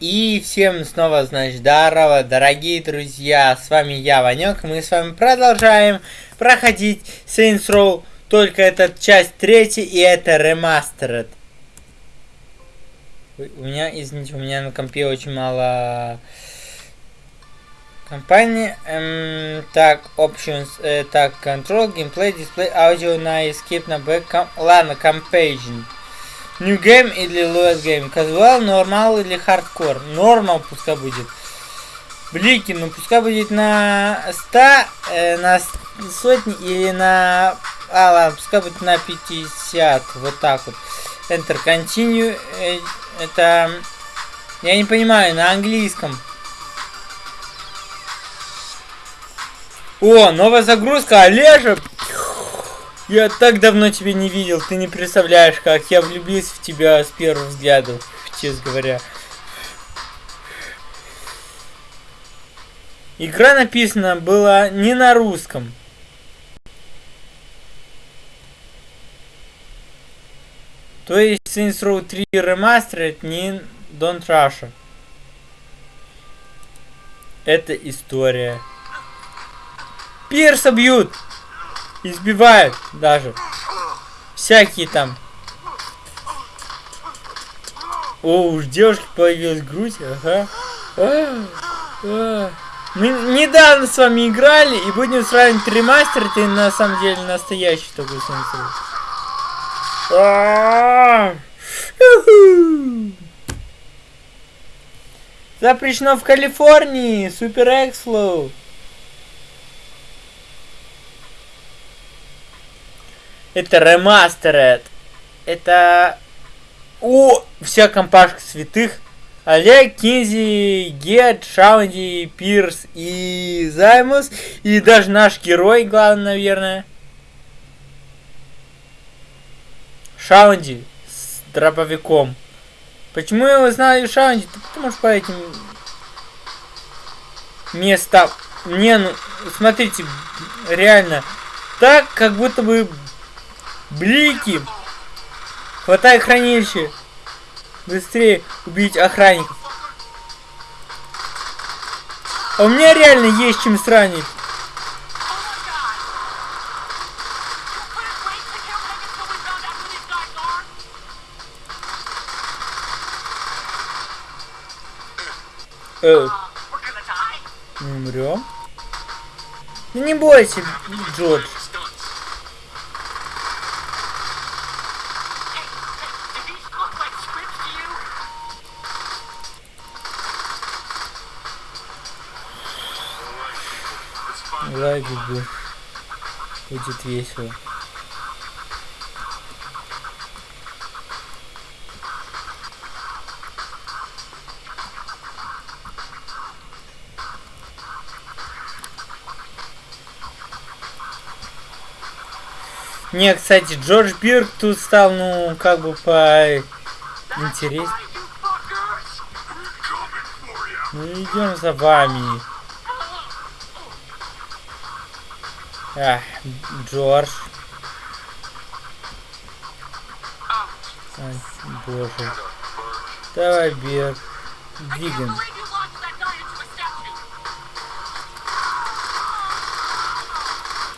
И всем снова, значит, здорово, дорогие друзья, с вами я, Ванек, мы с вами продолжаем проходить Saints Row, только это часть третья, и это ремастеред. У меня, извините, у меня на компе очень мало компании. Эм, так, options, э, так, control, gameplay, display, аудио на escape, на back, ладно, compaging. New Game или Load Game? Casual, Normal или Hardcore? Normal пускай будет. Блики, ну пускай будет на 100, э, на сотни или на... А, ладно, пускай будет на 50. Вот так вот. Enter Continue. Э, это... Я не понимаю, на английском. О, новая загрузка, Олежа! Я так давно тебя не видел, ты не представляешь, как я влюбился в тебя с первого взгляда, честно говоря. Игра написана была не на русском. То есть Saints Row 3 Remastered не Don't Russia. Это история. Пирса бьют! Избивают даже. Всякие там. О, уж девушки появилась грудь. Ага. А, а. Мы недавно с вами играли и будем сравнивать ремастер. Это на самом деле настоящий такой сенсор. А Запрещено в Калифорнии. Супер Экслоу. Это ремастеред. Это... О, вся компашка святых. Олег, Кинзи, Гет, Шаунди, Пирс и Займус. И даже наш герой, главный, наверное. Шаунди с дробовиком. Почему я его Шаунди? Потому что по этим местам... Не, ну, смотрите, реально, так, как будто бы Блики! Хватай хранилище! Быстрее убить охранников. А у меня реально есть чем сранить. Э. Мы умрем? Ну не бойся, Джордж. Лаги будет весело. Не, кстати, Джордж Бирк тут стал, ну, как бы по интерес. Мы идем за вами. Ах, Джордж. Ай, боже. Давай, Бер. Двигаем.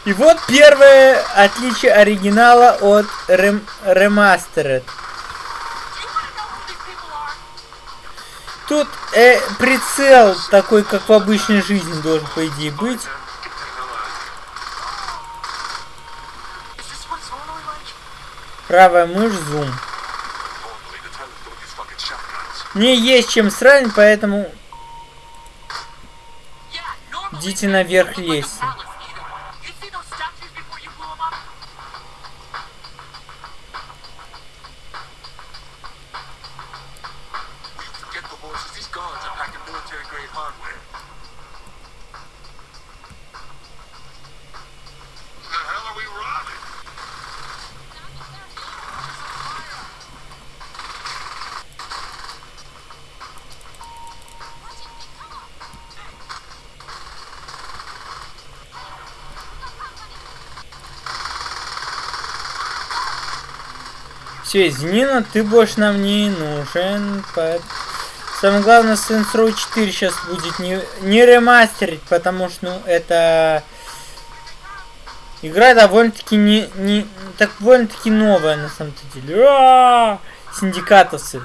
И вот первое отличие оригинала от рем ремастеред. Тут э, прицел такой, как в обычной жизни должен, по идее, быть. Правая мышь, зум. Мне есть чем сравнить, поэтому... Идите наверх лезьте. Все, извини, но ты больше нам не нужен. Самое главное, Saints Row 4 сейчас будет не, не ремастерить, потому что, ну, это... Игра довольно-таки не, не... Так довольно-таки новая, на самом деле. -а! Синдикатовцы.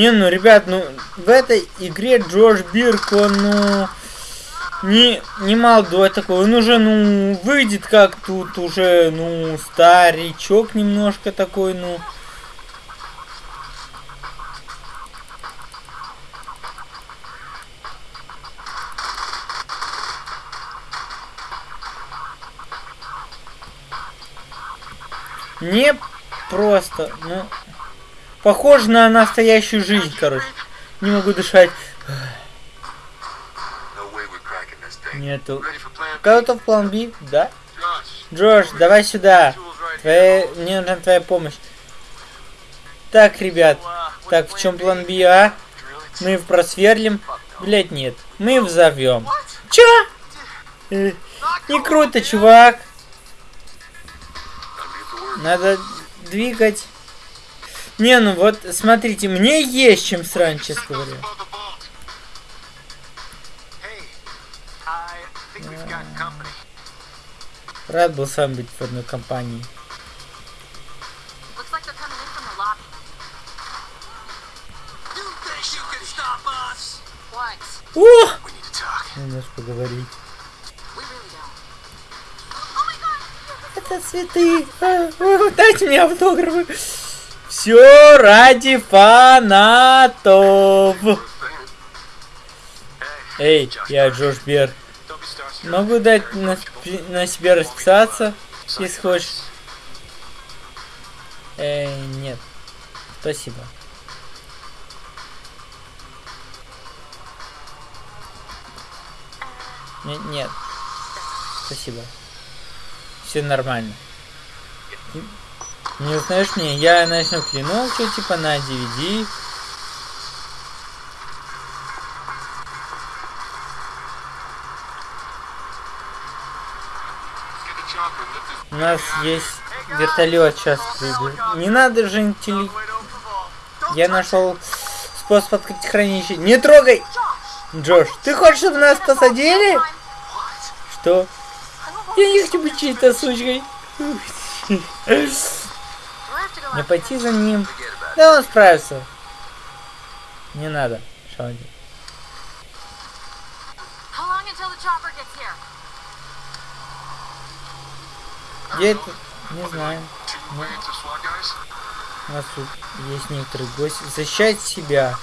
Не, ну, ребят, ну, в этой игре Джордж Бирк, он, ну, не, не молодой такой, он уже, ну, выйдет как тут уже, ну, старичок немножко такой, ну. Не просто, ну, Похоже на настоящую жизнь, короче. Не могу дышать. Нету. Готов план Би? Да? Джош, давай сюда. Твоя... Мне нужна твоя помощь. Так, ребят. Так, в чем план Би, а? Мы просверлим. Блять, нет. Мы взовем. Чё? Э, не круто, чувак. Надо двигать. Не, ну вот, смотрите, мне есть чем срань, честно говоря. Рад был сам быть в одной компании. О! Надо поговорить. Это цветы. А, дайте мне автографы. Все ради фанатов. Эй, я Джош Бер. Могу дать на, на себе расписаться, если хочешь. Эй, нет. Спасибо. Нет, нет. Спасибо. Все нормально. Не узнаешь мне? Я начну клянул, что типа на DVD. У нас есть вертолет сейчас. Не надо же интелли... Я нашел способ открыть хранилище. Не трогай! Джош, ты хочешь, чтобы нас посадили? Что? Я не хочу быть чьей-то сучкой. Не пойти за ним. Да он справится. Не надо, Шауди. Где это? Не знаю. Ну, у нас тут есть некоторые гости. Защищать себя.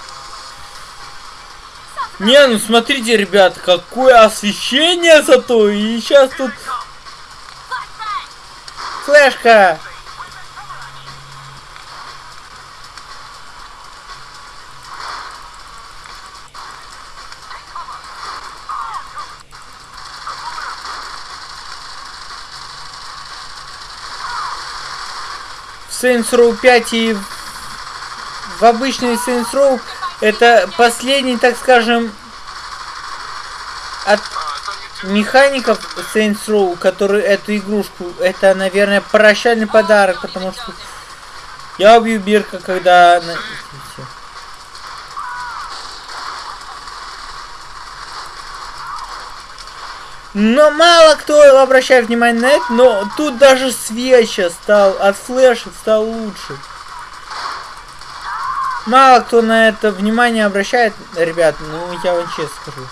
Не, ну смотрите, ребят, какое освещение зато. И сейчас тут... Флешка! Saints Row 5 и в обычный Saints Row это последний, так скажем, от механиков Saints Row, которые эту игрушку, это, наверное, прощальный подарок, потому что я убью Бирка, когда... Но мало кто обращает внимание на это, но тут даже свеча стал, от флеша стал лучше. Мало кто на это внимание обращает, ребят, ну я вам честно скажу.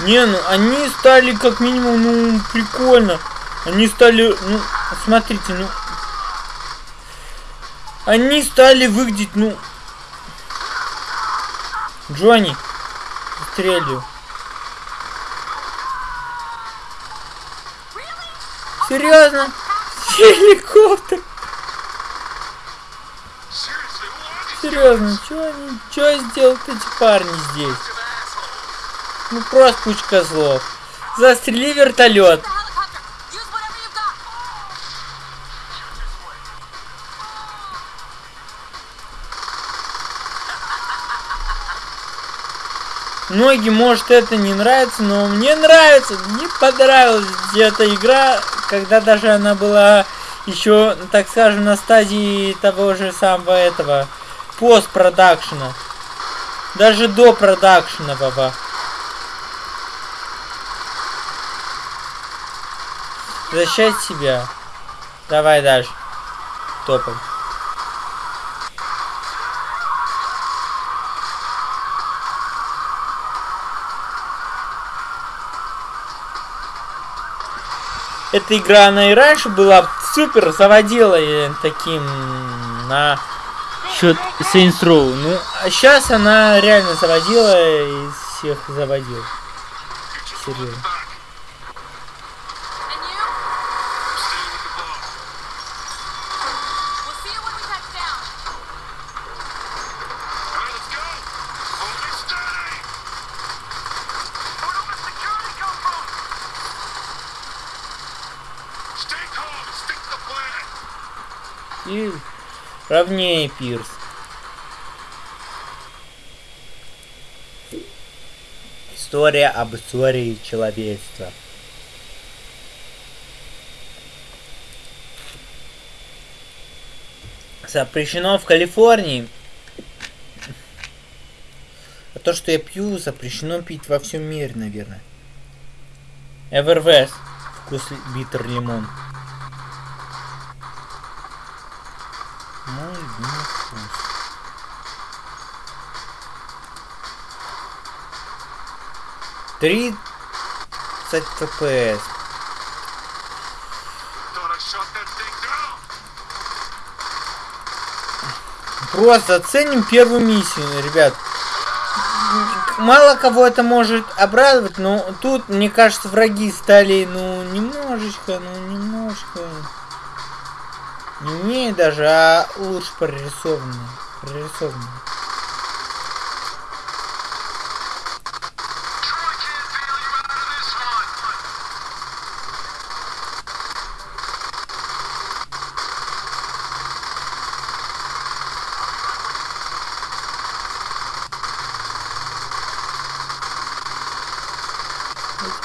Не, ну они стали как минимум, ну, прикольно. Они стали, ну, смотрите, ну... Они стали выглядеть, ну... Джонни, стрелю. Серьезно? Геликоптер. Серьезно, что они, что сделают эти парни здесь? Ну просто кучка злов. Застрели вертолет. Многим может это не нравится, но мне нравится, мне понравилась эта игра, когда даже она была еще, так скажем, на стадии того же самого этого постпродакшена. Даже до продакшена, баба. Защищать себя. Давай дальше. Топом. Эта игра, она и раньше была супер, заводила таким на счет Saints Row. Ну, а сейчас она реально заводила и всех заводила. Серьезно. И ровнее пирс. История об истории человечества. Запрещено в Калифорнии. А то, что я пью, запрещено пить во всем мире, наверное. Эвервест. Вкус битер лимон. 30 FPS. Просто оценим первую миссию, ребят. Мало кого это может обрадовать, но тут, мне кажется, враги стали, ну, немножечко, ну, немножко... Не умею даже, а лучше прорисованные. Прорисованные.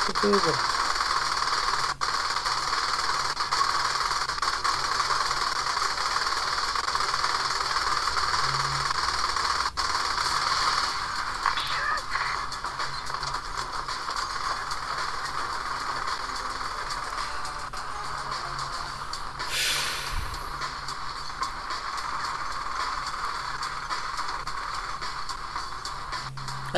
certeza.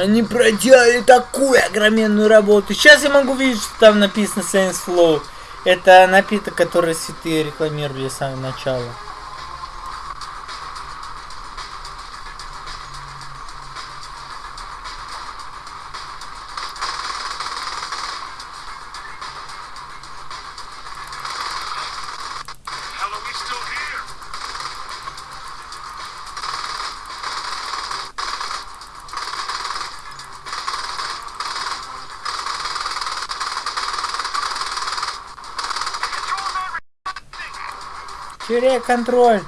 Они проделали такую огроменную работу. Сейчас я могу видеть, что там написано Saints Flow. Это напиток, который святые рекламировали с самого начала. Теряй контроль.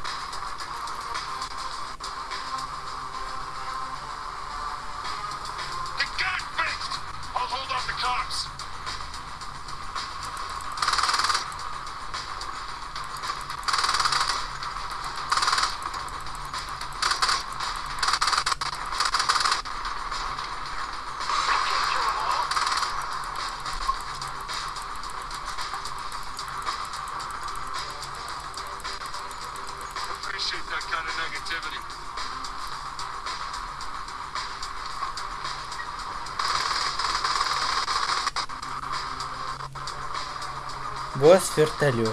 вас вертолет.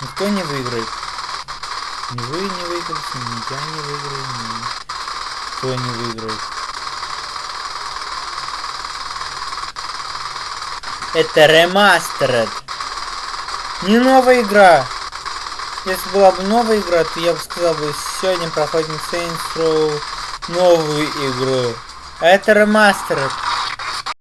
Никто не выиграет. Ни вы не выиграете, ни я не выиграю, ни кто не выиграет. Это ремастеред. Не новая игра. Если была бы новая игра, то я бы сказал бы, сегодня проходим Saints Row новую игру. Это ремастеред.